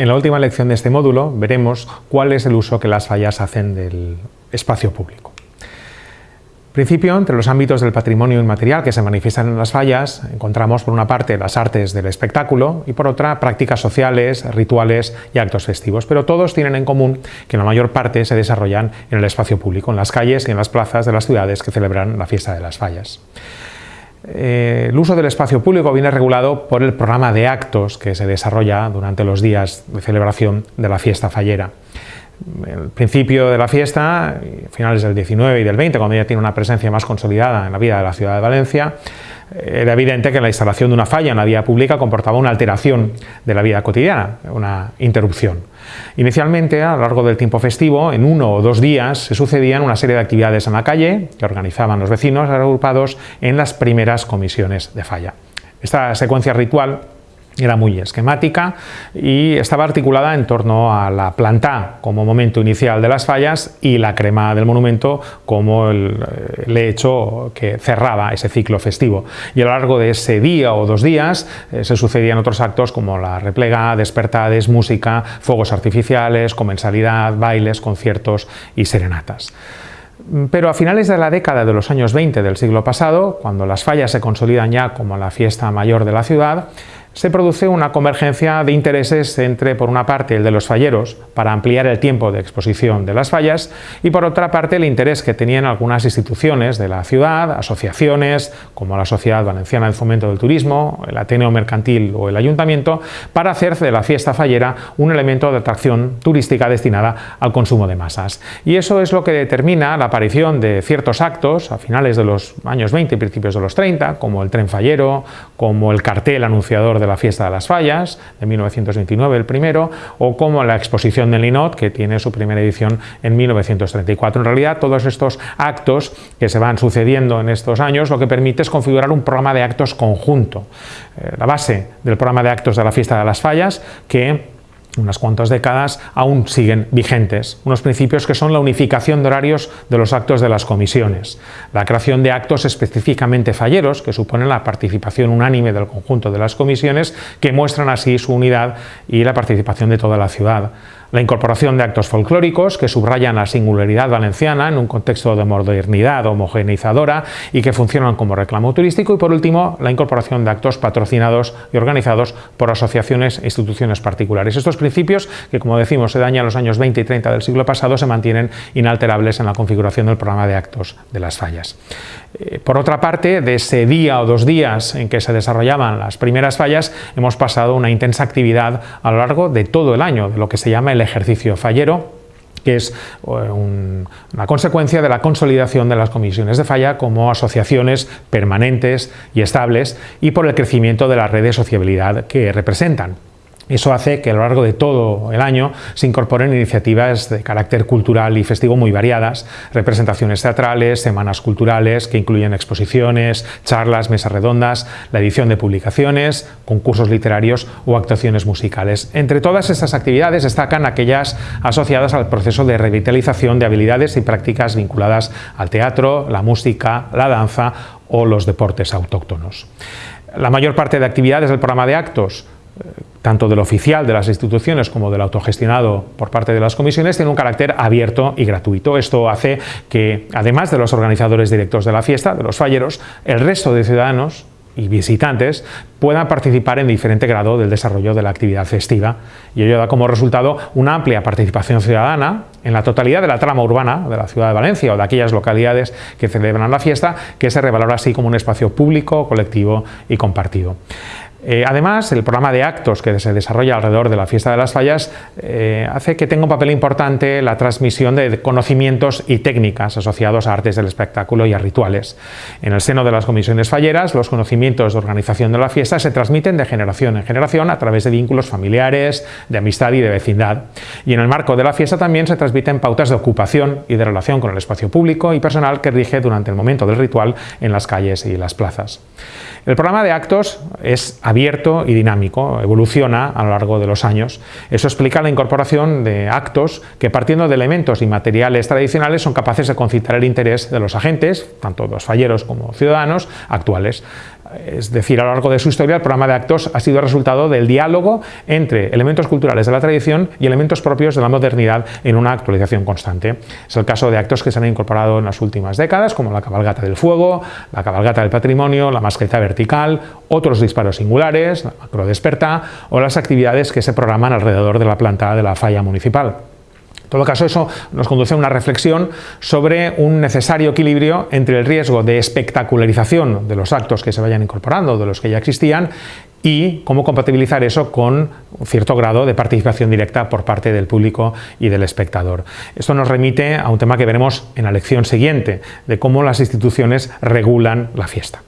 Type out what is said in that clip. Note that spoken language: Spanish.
En la última lección de este módulo veremos cuál es el uso que las fallas hacen del espacio público. En principio, entre los ámbitos del patrimonio inmaterial que se manifiestan en las fallas, encontramos por una parte las artes del espectáculo y por otra prácticas sociales, rituales y actos festivos, pero todos tienen en común que la mayor parte se desarrollan en el espacio público, en las calles y en las plazas de las ciudades que celebran la fiesta de las fallas. Eh, el uso del espacio público viene regulado por el programa de actos que se desarrolla durante los días de celebración de la fiesta fallera el principio de la fiesta, finales del 19 y del 20, cuando ya tiene una presencia más consolidada en la vida de la ciudad de Valencia, era evidente que la instalación de una falla en la vía pública comportaba una alteración de la vida cotidiana, una interrupción. Inicialmente, a lo largo del tiempo festivo, en uno o dos días se sucedían una serie de actividades en la calle que organizaban los vecinos agrupados en las primeras comisiones de falla. Esta secuencia ritual era muy esquemática y estaba articulada en torno a la planta como momento inicial de las fallas y la crema del monumento como el, hecho que cerraba ese ciclo festivo. Y a lo largo de ese día o dos días eh, se sucedían otros actos como la replega, despertades, música, fuegos artificiales, comensalidad, bailes, conciertos y serenatas. Pero a finales de la década de los años 20 del siglo pasado, cuando las fallas se consolidan ya como la fiesta mayor de la ciudad, se produce una convergencia de intereses entre, por una parte, el de los falleros para ampliar el tiempo de exposición de las fallas y, por otra parte, el interés que tenían algunas instituciones de la ciudad, asociaciones como la Sociedad Valenciana del Fomento del Turismo, el Ateneo Mercantil o el Ayuntamiento, para hacer de la fiesta fallera un elemento de atracción turística destinada al consumo de masas. Y eso es lo que determina la aparición de ciertos actos a finales de los años 20 y principios de los 30, como el tren fallero, como el cartel anunciador de la fiesta de las fallas, de 1929 el primero, o como la exposición del Linot, que tiene su primera edición en 1934. En realidad, todos estos actos que se van sucediendo en estos años, lo que permite es configurar un programa de actos conjunto. Eh, la base del programa de actos de la fiesta de las fallas, que unas cuantas décadas, aún siguen vigentes. Unos principios que son la unificación de horarios de los actos de las comisiones, la creación de actos específicamente falleros, que suponen la participación unánime del conjunto de las comisiones, que muestran así su unidad y la participación de toda la ciudad la incorporación de actos folclóricos que subrayan la singularidad valenciana en un contexto de modernidad homogeneizadora y que funcionan como reclamo turístico y por último la incorporación de actos patrocinados y organizados por asociaciones e instituciones particulares. Estos principios que como decimos se dañan los años 20 y 30 del siglo pasado se mantienen inalterables en la configuración del programa de actos de las fallas. Eh, por otra parte, de ese día o dos días en que se desarrollaban las primeras fallas, hemos pasado una intensa actividad a lo largo de todo el año, de lo que se llama el ejercicio fallero, que es eh, una consecuencia de la consolidación de las comisiones de falla como asociaciones permanentes y estables y por el crecimiento de la red de sociabilidad que representan. Eso hace que a lo largo de todo el año se incorporen iniciativas de carácter cultural y festivo muy variadas, representaciones teatrales, semanas culturales que incluyen exposiciones, charlas, mesas redondas, la edición de publicaciones, concursos literarios o actuaciones musicales. Entre todas estas actividades destacan aquellas asociadas al proceso de revitalización de habilidades y prácticas vinculadas al teatro, la música, la danza o los deportes autóctonos. La mayor parte de actividades del programa de actos tanto del oficial de las instituciones como del autogestionado por parte de las comisiones, tiene un carácter abierto y gratuito. Esto hace que, además de los organizadores directos de la fiesta, de los falleros, el resto de ciudadanos y visitantes puedan participar en diferente grado del desarrollo de la actividad festiva y ello da como resultado una amplia participación ciudadana en la totalidad de la trama urbana de la ciudad de Valencia o de aquellas localidades que celebran la fiesta que se revalora así como un espacio público, colectivo y compartido. Eh, además, el programa de actos que se desarrolla alrededor de la fiesta de las fallas eh, hace que tenga un papel importante la transmisión de conocimientos y técnicas asociados a artes del espectáculo y a rituales. En el seno de las comisiones falleras, los conocimientos de organización de la fiesta se transmiten de generación en generación a través de vínculos familiares, de amistad y de vecindad. Y en el marco de la fiesta también se transmiten pautas de ocupación y de relación con el espacio público y personal que rige durante el momento del ritual en las calles y las plazas. El programa de actos es abierto y dinámico, evoluciona a lo largo de los años. Eso explica la incorporación de actos que partiendo de elementos y materiales tradicionales son capaces de concitar el interés de los agentes, tanto los falleros como ciudadanos, actuales. Es decir, a lo largo de su historia el programa de actos ha sido resultado del diálogo entre elementos culturales de la tradición y elementos propios de la modernidad en una actualización constante. Es el caso de actos que se han incorporado en las últimas décadas, como la cabalgata del fuego, la cabalgata del patrimonio, la mascleta vertical, otros disparos singulares, la macro desperta o las actividades que se programan alrededor de la planta de la falla municipal. En todo caso, eso nos conduce a una reflexión sobre un necesario equilibrio entre el riesgo de espectacularización de los actos que se vayan incorporando, de los que ya existían, y cómo compatibilizar eso con un cierto grado de participación directa por parte del público y del espectador. Esto nos remite a un tema que veremos en la lección siguiente, de cómo las instituciones regulan la fiesta.